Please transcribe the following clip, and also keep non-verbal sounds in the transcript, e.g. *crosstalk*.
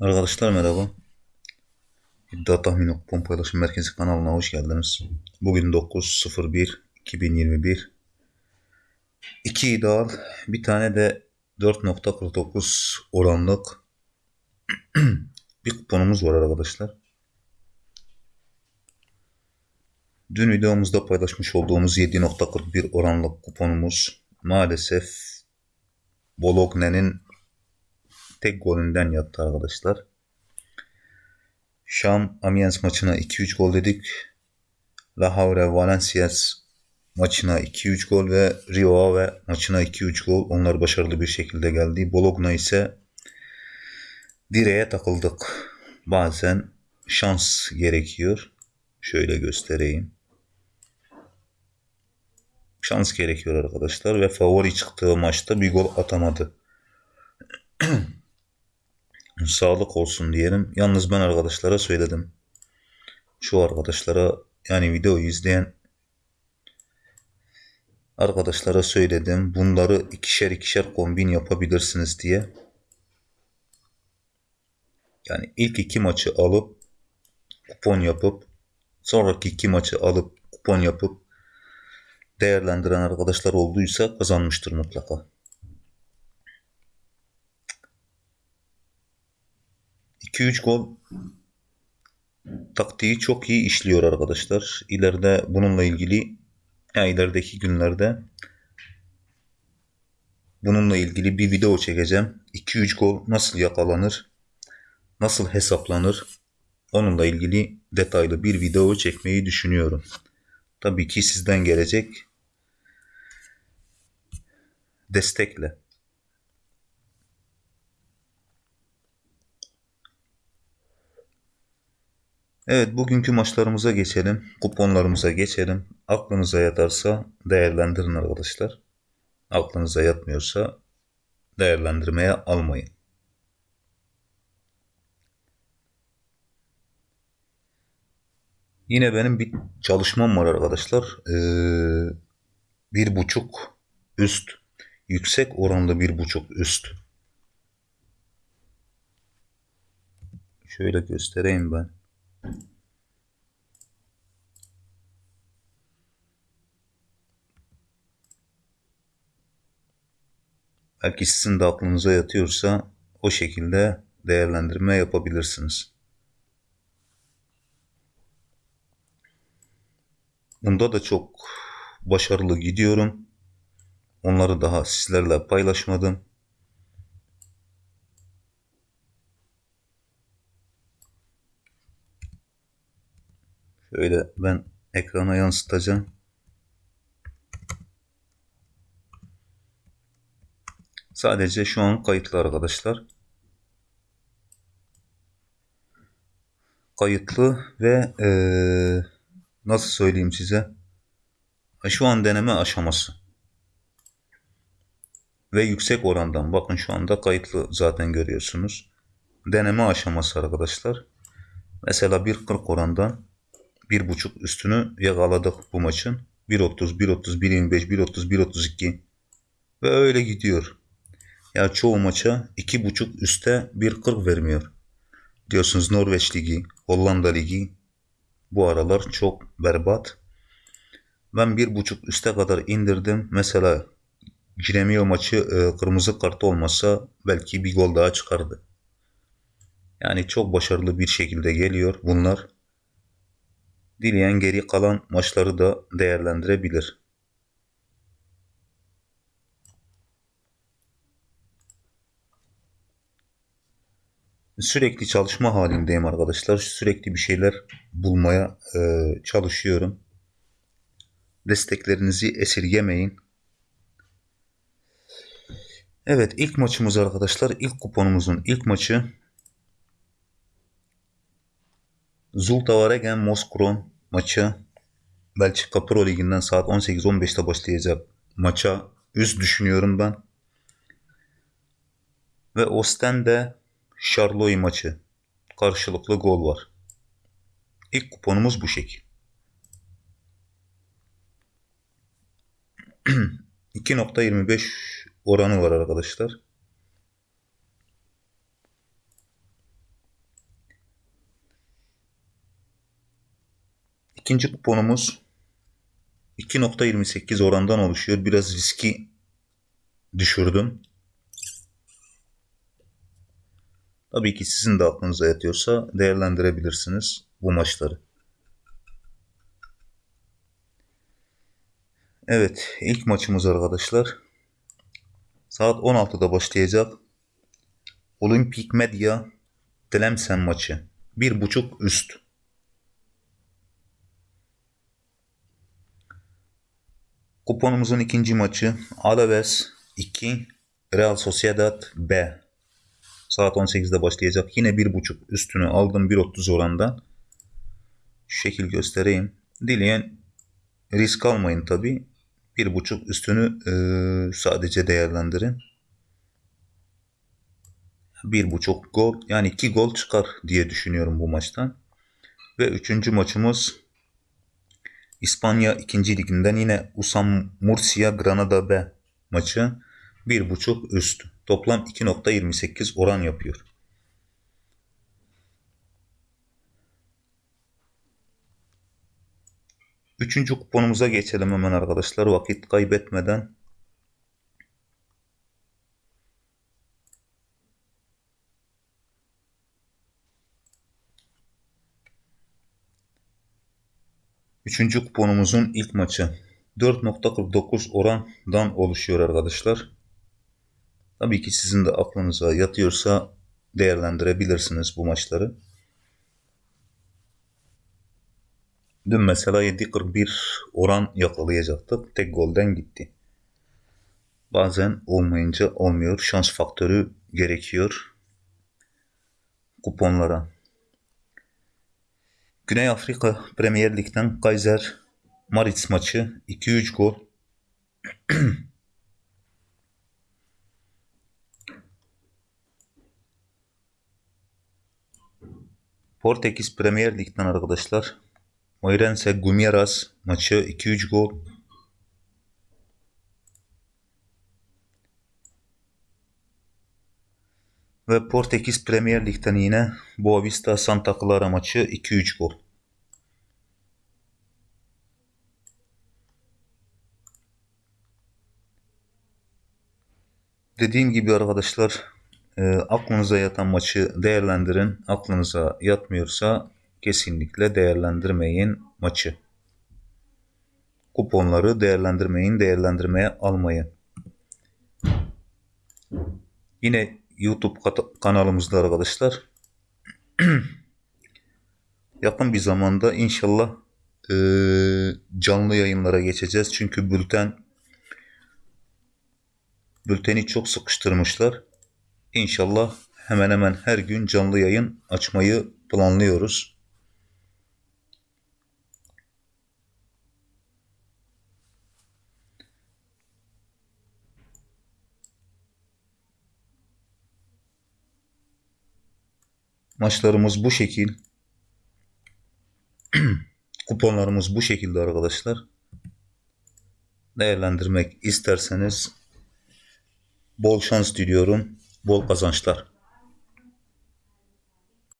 Arkadaşlar merhaba. İddia Tahmin Kupon Paylaşım Merkezi kanalına hoş geldiniz. Bugün 9.01.2021 2 ideal bir tane de 4.49 oranlık *clears throat* bir kuponumuz var arkadaşlar. Dün videomuzda paylaşmış olduğumuz 7.41 oranlık kuponumuz maalesef Bologne'nin tek golünden yattı arkadaşlar. Şam Amiens maçına 2-3 gol dedik. La Havre Valenciennes maçına 2-3 gol ve Rio Ave maçına 2-3 gol. Onlar başarılı bir şekilde geldi. Bologna ise direğe takıldık. Bazen şans gerekiyor. Şöyle göstereyim. Şans gerekiyor arkadaşlar ve favori çıktığı maçta bir gol atamadı. *clears throat* sağlık olsun diyelim. Yalnız ben arkadaşlara söyledim. Şu arkadaşlara yani videoyu izleyen arkadaşlara söyledim. Bunları ikişer ikişer kombin yapabilirsiniz diye. Yani ilk iki maçı alıp kupon yapıp sonraki iki maçı alıp kupon yapıp değerlendiren arkadaşlar olduysa kazanmıştır mutlaka. 2-3 gol taktiği çok iyi işliyor arkadaşlar. İleride bununla ilgili yani ilerideki günlerde bununla ilgili bir video çekeceğim. 2-3 gol nasıl yakalanır? Nasıl hesaplanır? Onunla ilgili detaylı bir video çekmeyi düşünüyorum. Tabii ki sizden gelecek destekle. Evet bugünkü maçlarımıza geçelim. Kuponlarımıza geçelim. Aklınıza yatarsa değerlendirin arkadaşlar. Aklınıza yatmıyorsa değerlendirmeye almayın. Yine benim bir çalışmam var arkadaşlar. Ee, bir buçuk üst. Yüksek oranlı bir buçuk üst. Şöyle göstereyim ben. Belki sizin de aklınıza yatıyorsa o şekilde değerlendirme yapabilirsiniz. Bunda da çok başarılı gidiyorum. Onları daha sizlerle paylaşmadım. Şöyle ben ekrana yansıtacağım. Sadece şu an kayıtlı arkadaşlar. Kayıtlı ve ee, nasıl söyleyeyim size? Şu an deneme aşaması. Ve yüksek orandan. Bakın şu anda kayıtlı zaten görüyorsunuz. Deneme aşaması arkadaşlar. Mesela 1.40 orandan 1.5 üstünü yakaladık bu maçın. 1.30, 1.30, 1.25, 1.30, 1.32 ve öyle gidiyor. Ya çoğu maça 2.5 üste 1.40 vermiyor. Diyorsunuz Norveç Ligi, Hollanda Ligi bu aralar çok berbat. Ben 1.5 üste kadar indirdim. Mesela Giremio maçı e, kırmızı kart olmasa belki bir gol daha çıkardı. Yani çok başarılı bir şekilde geliyor bunlar. Dileyen geri kalan maçları da değerlendirebilir. Sürekli çalışma halindeyim arkadaşlar. Sürekli bir şeyler bulmaya e, çalışıyorum. Desteklerinizi esirgemeyin. Evet ilk maçımız arkadaşlar. ilk kuponumuzun ilk maçı Zulta Varegen Moskron maçı Belçika Pro Ligi'nden saat 18-15'te başlayacak maça üst düşünüyorum ben. Ve Ostende Charloy maçı. Karşılıklı gol var. İlk kuponumuz bu şekil. *clears throat* 2.25 oranı var arkadaşlar. İkinci kuponumuz 2.28 orandan oluşuyor. Biraz riski düşürdüm. Tabii ki sizin de aklınıza yatıyorsa değerlendirebilirsiniz bu maçları. Evet, ilk maçımız arkadaşlar. Saat 16'da başlayacak. Olimpik Medya Tlemcen maçı. Bir buçuk üst. Kuponumuzun ikinci maçı Alaves 2 Real Sociedad B. Saat 18'de başlayacak. Yine bir buçuk üstünü aldım 1.30 orandan. Şu şekil göstereyim. Dileyen risk almayın tabi. Bir buçuk üstünü e, sadece değerlendirin. Bir buçuk gol yani iki gol çıkar diye düşünüyorum bu maçtan. Ve üçüncü maçımız İspanya 2. liginden yine Usam Murcia Granada B maçı. Bir buçuk üst. Toplam 2.28 oran yapıyor. Üçüncü kuponumuza geçelim hemen arkadaşlar vakit kaybetmeden. Üçüncü kuponumuzun ilk maçı. 4.49 orandan oluşuyor arkadaşlar. Tabii ki sizin de aklınıza yatıyorsa değerlendirebilirsiniz bu maçları. Dün mesela 7.41 oran yakalayacaktık. Tek golden gitti. Bazen olmayınca olmuyor. Şans faktörü gerekiyor kuponlara. Güney Afrika Premier Lig'den Kaiser Maritz maçı 2-3 gol. *clears throat* Portekiz Premier Lig'den arkadaşlar. Moirense Guimaraes maçı 2-3 gol. Ve Portekiz Premier Lig'den yine Boavista Santa Clara maçı 2-3 gol. Dediğim gibi arkadaşlar e, aklınıza yatan maçı değerlendirin. Aklınıza yatmıyorsa kesinlikle değerlendirmeyin maçı. Kuponları değerlendirmeyin, değerlendirmeye almayın. Yine YouTube kanalımızda arkadaşlar *clears throat* yakın bir zamanda inşallah e, canlı yayınlara geçeceğiz. Çünkü bülten bülteni çok sıkıştırmışlar. İnşallah hemen hemen her gün canlı yayın açmayı planlıyoruz. Maçlarımız bu şekil. *clears throat* Kuponlarımız bu şekilde arkadaşlar. Değerlendirmek isterseniz bol şans diliyorum. Bol kazançlar.